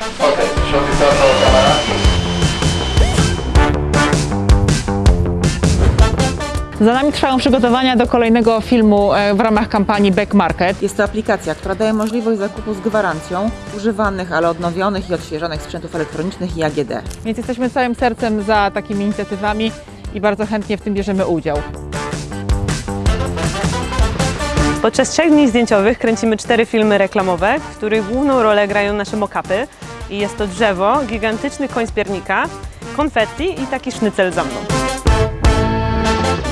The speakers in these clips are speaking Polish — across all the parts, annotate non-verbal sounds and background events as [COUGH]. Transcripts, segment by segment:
Okej, shot kamera. Za nami trwają przygotowania do kolejnego filmu e, w ramach kampanii Back Market. Jest to aplikacja, która daje możliwość zakupu z gwarancją używanych, ale odnowionych i odświeżonych sprzętów elektronicznych i AGD. Więc jesteśmy całym sercem za takimi inicjatywami i bardzo chętnie w tym bierzemy udział. Podczas trzech dni zdjęciowych kręcimy cztery filmy reklamowe, w których główną rolę grają nasze mokapy. I jest to drzewo, gigantyczny koń z piernika, konfetti i taki sznycel za mną.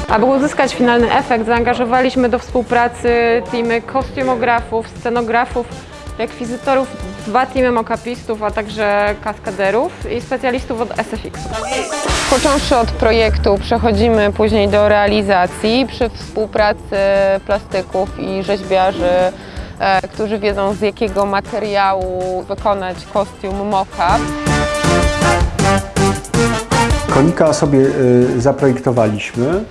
Aby uzyskać finalny efekt, zaangażowaliśmy do współpracy teamy kostiumografów, scenografów, rekwizytorów, dwa teamy mockapistów, a także kaskaderów i specjalistów od SFX. Począwszy od projektu, przechodzimy później do realizacji przy współpracy plastyków i rzeźbiarzy, którzy wiedzą z jakiego materiału wykonać kostium mock-up. Konika sobie y, zaprojektowaliśmy,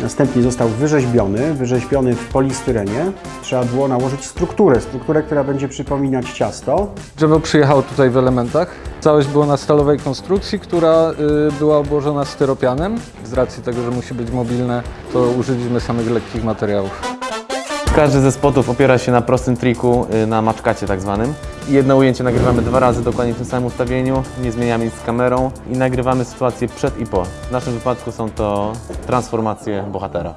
następnie został wyrzeźbiony, wyrzeźbiony w polistyrenie. Trzeba było nałożyć strukturę, strukturę, która będzie przypominać ciasto. Drzewo przyjechało tutaj w elementach. Całość była na stalowej konstrukcji, która y, była obłożona styropianem. Z racji tego, że musi być mobilne, to użyliśmy samych lekkich materiałów. Każdy ze spotów opiera się na prostym triku, y, na maczkacie tak zwanym. Jedno ujęcie nagrywamy dwa razy dokładnie w tym samym ustawieniu, nie zmieniamy nic z kamerą i nagrywamy sytuację przed i po. W naszym wypadku są to transformacje bohatera.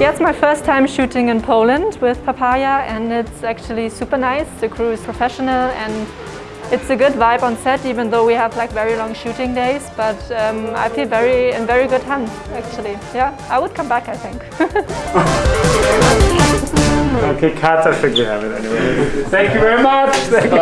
Yeah, it's my first time shooting in Poland with Papaya, and it's actually super nice. The crew is professional, and it's a good vibe on set, even though we have like very long shooting days. But um, I feel very in very good hands, actually. Yeah, I would come back, I think. [LAUGHS] Okay, cut, I think we have it anyway. Thank you very much. Thank you.